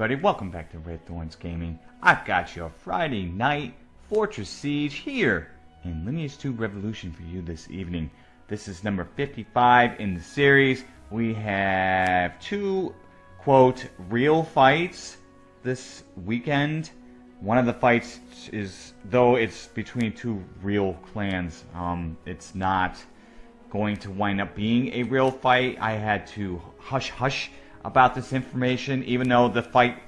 everybody, welcome back to Red Thorns Gaming. I've got your Friday night Fortress Siege here in Lineage 2 Revolution for you this evening. This is number 55 in the series. We have two, quote, real fights this weekend. One of the fights is, though it's between two real clans, um, it's not going to wind up being a real fight. I had to hush hush about this information, even though the fight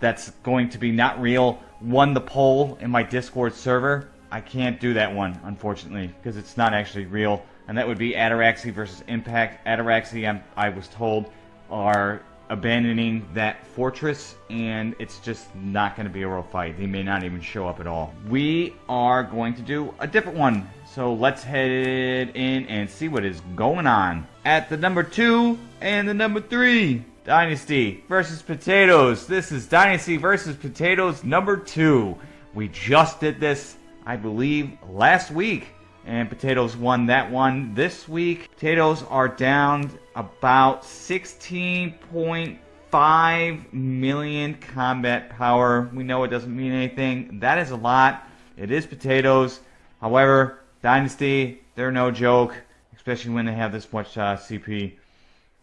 that's going to be not real won the poll in my Discord server. I can't do that one, unfortunately, because it's not actually real. And that would be Ataraxy versus Impact. Ataraxy, I'm, I was told, are abandoning that fortress, and it's just not going to be a real fight. They may not even show up at all. We are going to do a different one, so let's head in and see what is going on. At the number two and the number three, Dynasty versus Potatoes. This is Dynasty versus Potatoes number two. We just did this, I believe, last week. And Potatoes won that one this week. Potatoes are down about 16.5 million combat power. We know it doesn't mean anything. That is a lot. It is Potatoes. However, Dynasty, they're no joke, especially when they have this much uh, CP.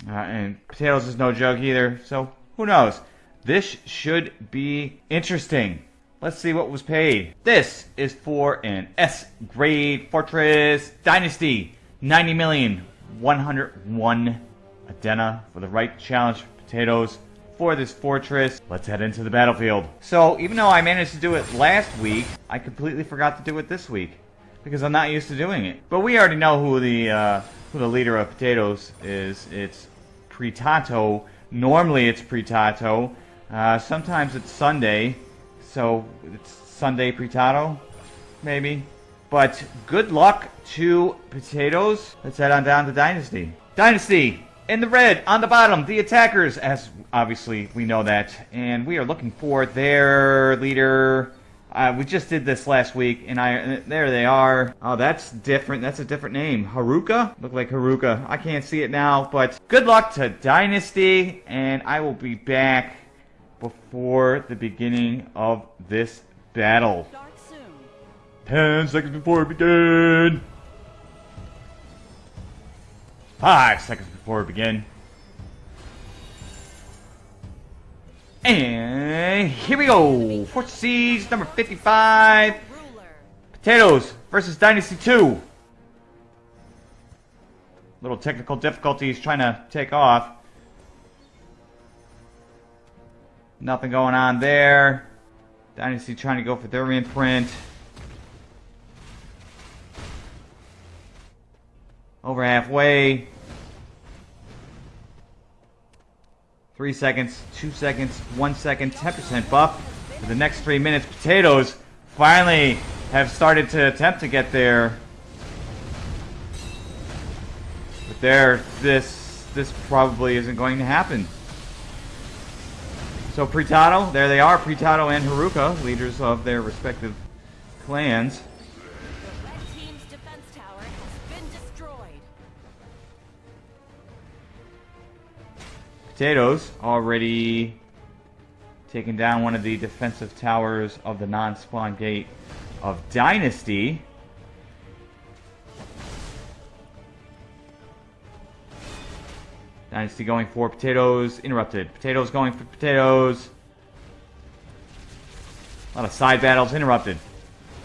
Uh, and potatoes is no joke either, so who knows? This should be interesting. Let's see what was paid. This is for an S grade fortress dynasty. 90 million 101 Adena for the right challenge potatoes for this fortress. Let's head into the battlefield. So even though I managed to do it last week, I completely forgot to do it this week because I'm not used to doing it. But we already know who the uh, who the leader of potatoes is. It's Pritato. Normally it's Pritato. Uh, sometimes it's Sunday, so it's Sunday Pritato, maybe. But good luck to potatoes. Let's head on down to Dynasty. Dynasty in the red on the bottom. The attackers, as obviously we know that, and we are looking for their leader. Uh, we just did this last week, and I there they are. Oh, that's different. That's a different name. Haruka? Look like Haruka. I can't see it now, but good luck to Dynasty, and I will be back before the beginning of this battle. Ten seconds before we begin. Five seconds before we begin. And here we go. Fortress Siege number 55. Potatoes versus Dynasty 2. Little technical difficulties trying to take off. Nothing going on there. Dynasty trying to go for their imprint. Over halfway. Three seconds, two seconds, one second, 10% buff for the next three minutes. Potatoes finally have started to attempt to get there. But there, this, this probably isn't going to happen. So Pritato, there they are, Pritato and Haruka, leaders of their respective clans. Potatoes already taken down one of the defensive towers of the non-spawn gate of Dynasty. Dynasty going for potatoes, interrupted. Potatoes going for potatoes. A lot of side battles, interrupted.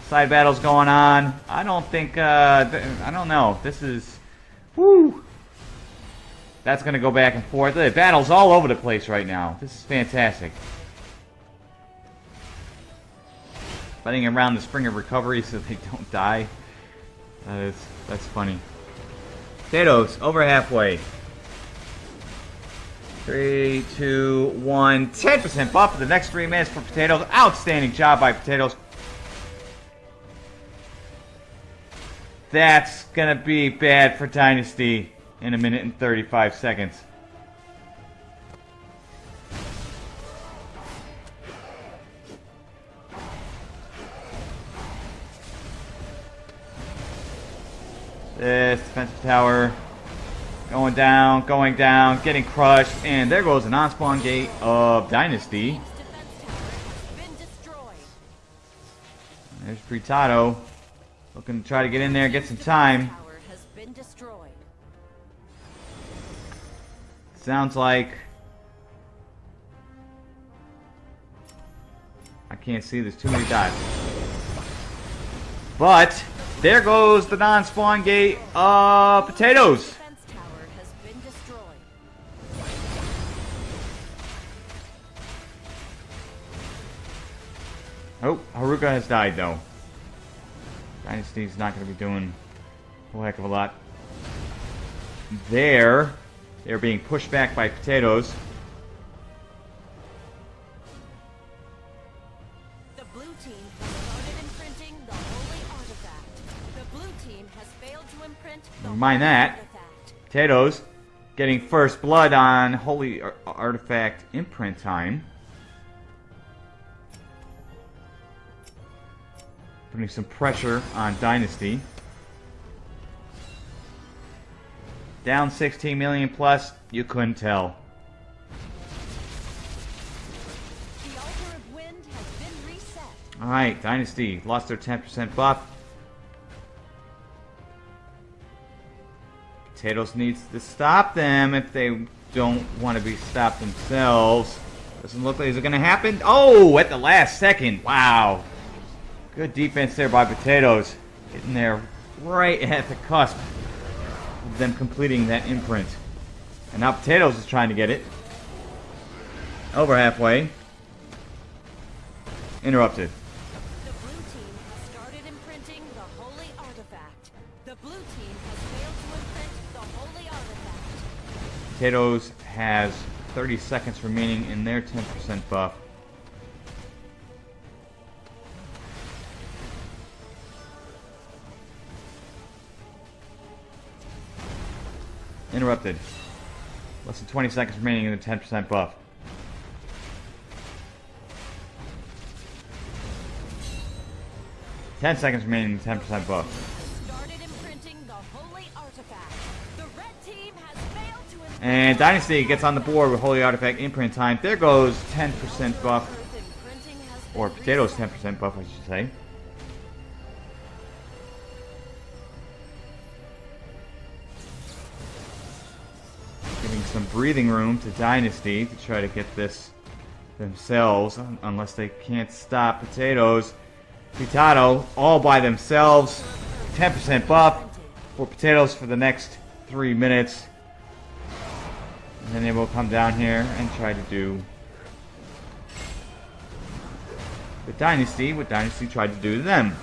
Side battles going on. I don't think, uh, I don't know. This is, whoo. That's going to go back and forth. The battle's all over the place right now. This is fantastic. Fighting around the spring of recovery so they don't die. That is, that's funny. Potatoes, over halfway. Three, two, one. 10% buff for the next three minutes for Potatoes. Outstanding job by Potatoes. That's going to be bad for Dynasty in a minute and 35 seconds. This defensive tower going down, going down, getting crushed, and there goes the non-spawn gate of Dynasty. There's Pritado looking to try to get in there, get some time. Sounds like... I can't see, there's too many dives. But, there goes the non-spawn gate of potatoes. Oh, Haruka has died though. Dynasty's not going to be doing a whole heck of a lot. There, they're being pushed back by potatoes. The blue team has started imprinting the holy artifact. The blue team has failed to imprint the Never mind holy that. artifact. Potatoes getting first blood on Holy Ar- Artifact imprint time. Putting some pressure on Dynasty. Down 16 million plus, you couldn't tell. The altar of wind has been reset. Alright, Dynasty lost their 10% buff. Potatoes needs to stop them if they don't want to be stopped themselves. Doesn't look like it's going to happen. Oh, at the last second. Wow. Good defense there by Potatoes. Getting there right at the cusp them completing that imprint. And now Potatoes is trying to get it. Over halfway. Interrupted. The blue team has started imprinting the holy artifact. The blue team has failed to imprint the holy artifact. Potatoes has 30 seconds remaining in their 10% buff. Interrupted. Less than 20 seconds remaining in the 10% buff. Ten seconds remaining in the 10% buff. Started imprinting the holy artifact. The red team has failed to And Dynasty gets on the board with Holy Artifact imprint time. There goes 10% buff. Earth imprinting has been Or potatoes 10% buff, I should say. Some breathing room to Dynasty to try to get this themselves, unless they can't stop potatoes. Pitado all by themselves. 10% buff for potatoes for the next three minutes. And then they will come down here and try to do the Dynasty, what Dynasty tried to do to them.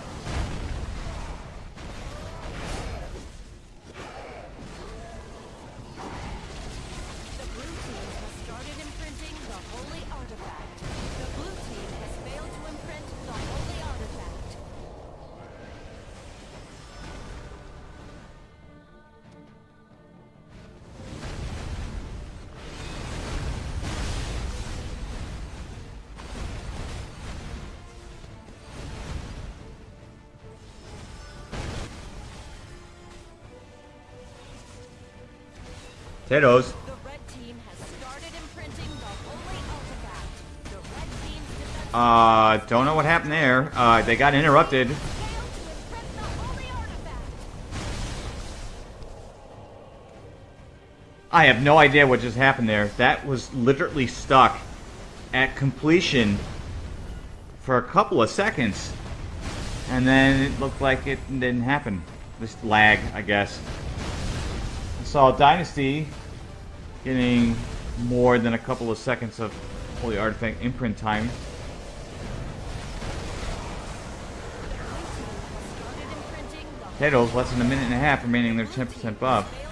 Defense Uh, don't know what happened there. Uh, they got interrupted. failed to imprint the holy artifact. I have no idea what just happened there. That was literally stuck at completion for a couple of seconds. And then it looked like it didn't happen. Just lag, I guess. I saw Dynasty getting more than a couple of seconds of Holy Artifact imprint time. Potatoes, less than a minute and a half remaining in their 10% buff.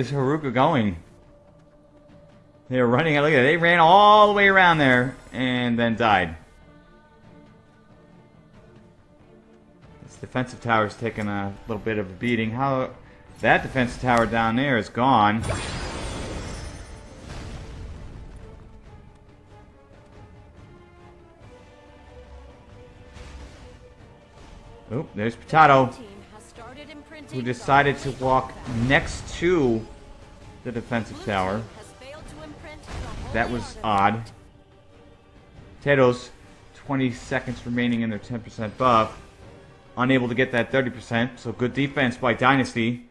Is Haruka going? They're running. Look at it. They ran all the way around there and then died. This defensive tower's taking a little bit of a beating. How that defensive tower down there is gone. Oop, there's Potato, who decided to walk next to the defensive tower. team has failed to imprint the holy That was odd. Potatoes, 20 seconds remaining in their 10% buff. Unable to get that 30%, so good defense by Dynasty.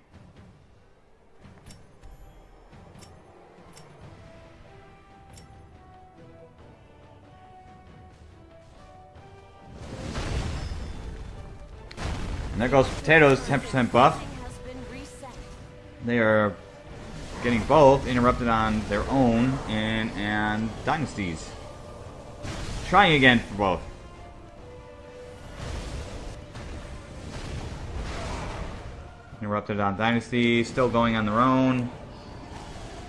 And there goes Potatoes, 10% buff. They are getting both interrupted on their own and and dynasties. Trying again for both. Interrupted on dynasty, still going on their own.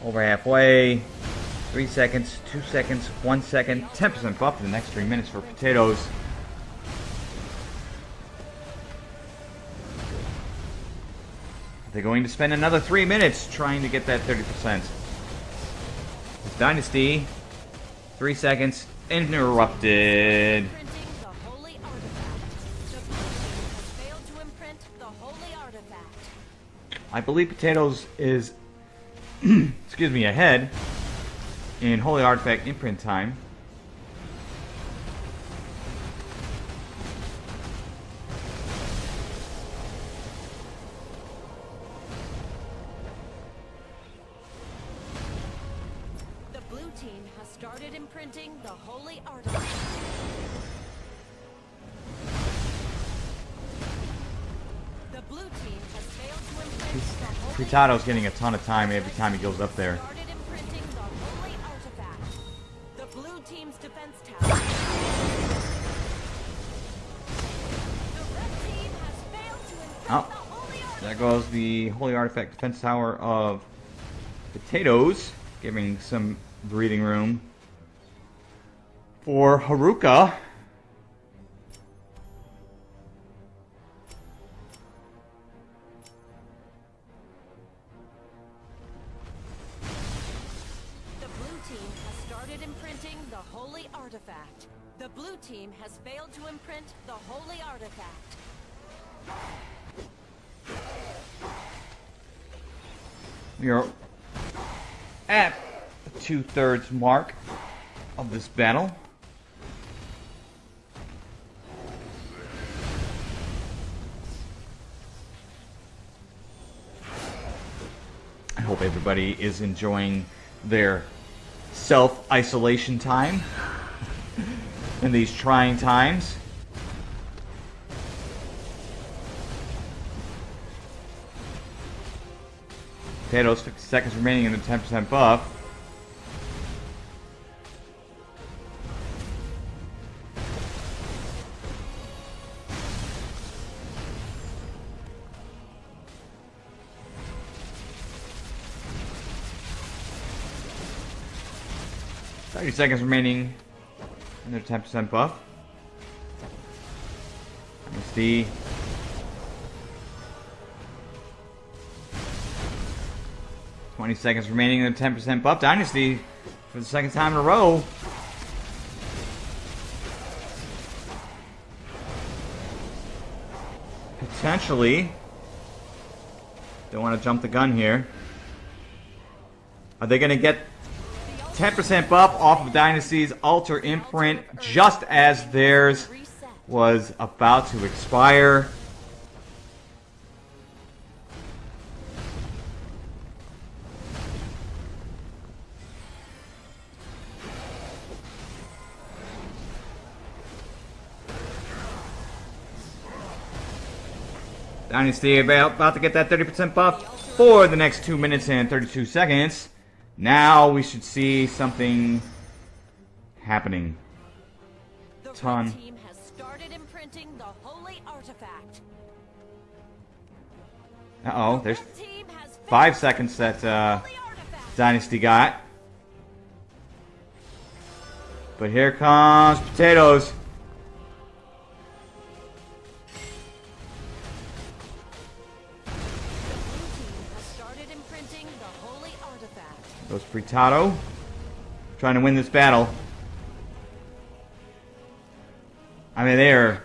Over halfway. Three seconds, two seconds, one second, 10% buff for the next three minutes for potatoes. They're going to spend another three minutes trying to get that 30%. It's Dynasty, three seconds, interrupted. Imprinting the holy artifact. The blue team has failed to imprint the holy artifact. I believe Potatoes is, excuse me, ahead in Holy Artifact imprint time. Fritato's getting a ton of time every time he goes up there. Started imprinting the holy artifact. The blue team's defense tower. The red team has failed to imprint Oh. the. There goes the Holy Artifact Defense Tower of Potatoes, giving some breathing room for Haruka. Failed to imprint the holy artifact. Are at the two thirds mark of this battle. I hope everybody is enjoying their self isolation time in these trying times. Potatoes, 50 seconds remaining in the 10% buff. Thirty seconds remaining in their 10% buff. The 20 seconds remaining in the 10% buff dynasty for the second time in a row. Potentially. Don't want to jump the gun here. Are they going to get 10% buff off of Dynasty's Altar Imprint just as theirs was about to expire? Dynasty about, about to get that 30% buff for the next 2 minutes and 32 seconds. Now we should see something happening. The Ton. team has started imprinting the holy artifact. Uh oh, there's red team has failed 5 seconds that uh. Dynasty got. But here comes Potatoes. Goes Fritado. Trying to win this battle. I mean, they're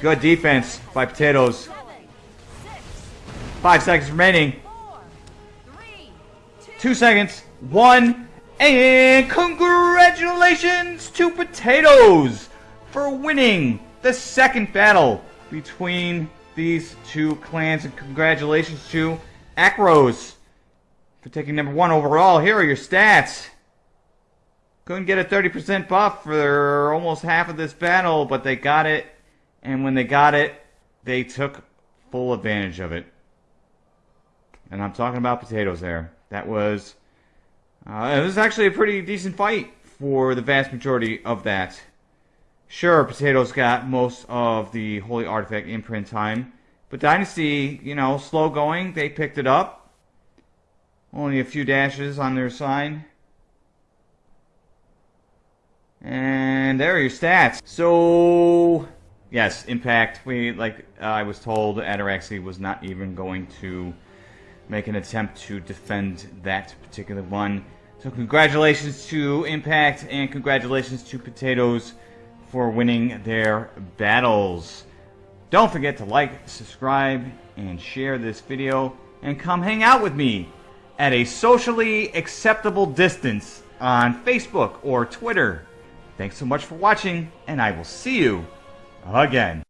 good defense by Potatoes. Five seconds remaining. Two seconds. One. And congratulations to Potatoes for winning the second battle between these two clans. And congratulations to Acros for taking number one overall. Here are your stats. Couldn't get a 30% buff for almost half of this battle, but they got it. And when they got it, they took full advantage of it. And I'm talking about potatoes there. That was uh, it was actually a pretty decent fight for the vast majority of that. Sure, Potatoes got most of the Holy Artifact imprint time, but Dynasty, you know, slow going, they picked it up. Only a few dashes on their side. And there are your stats. So, yes, Impact. We like uh, I was told, Ataraxy was not even going to make an attempt to defend that particular one. So congratulations to Impact and congratulations to Potatoes for winning their battles. Don't forget to like, subscribe, and share this video, and come hang out with me at a socially acceptable distance on Facebook or Twitter. Thanks so much for watching, and I will see you again.